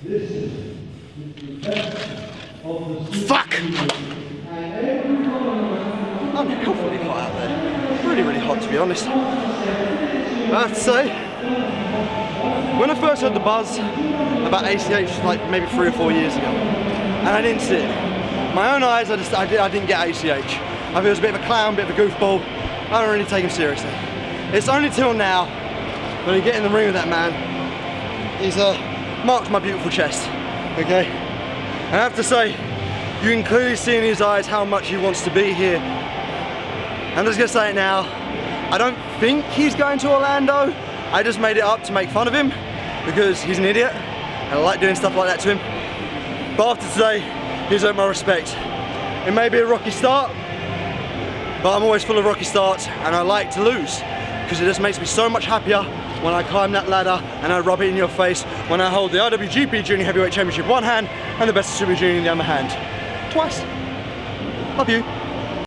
Fuck! I'm Unhealthily hot out there. Really, really hot to be honest. I have to say, when I first heard the buzz about ACH, like maybe three or four years ago, and I didn't see it. My own eyes, I just I, did, I didn't get ACH. I thought he was a bit of a clown, a bit of a goofball. I don't really take him seriously. It's only till now when I get in the ring with that man, he's uh, marked my beautiful chest. Okay, I have to say, you can clearly see in his eyes how much he wants to be here. I'm just gonna say it now. I don't think he's going to Orlando. I just made it up to make fun of him because he's an idiot and I like doing stuff like that to him. But after today, he's earned my respect. It may be a rocky start, but I'm always full of rocky starts and I like to lose because it just makes me so much happier when I climb that ladder and I rub it in your face when I hold the IWGP Junior Heavyweight Championship one hand and the Best of Super Junior in the other hand. Twice. Love you.